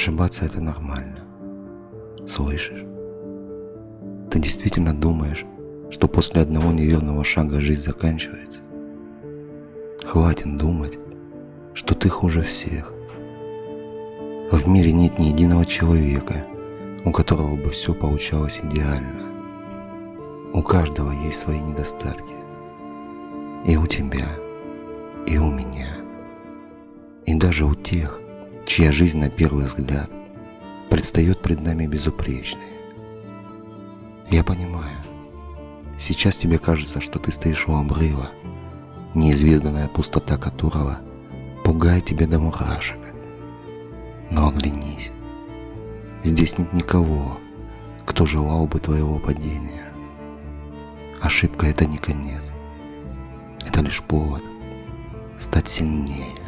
Ошибаться это нормально. Слышишь? Ты действительно думаешь, что после одного неверного шага жизнь заканчивается? Хватит думать, что ты хуже всех. В мире нет ни единого человека, у которого бы все получалось идеально. У каждого есть свои недостатки. И у тебя, и у меня. И даже у тех, чья жизнь на первый взгляд предстает пред нами безупречной. Я понимаю, сейчас тебе кажется, что ты стоишь у обрыва, неизведанная пустота которого пугает тебя до мурашек. Но оглянись, здесь нет никого, кто желал бы твоего падения. Ошибка – это не конец, это лишь повод стать сильнее.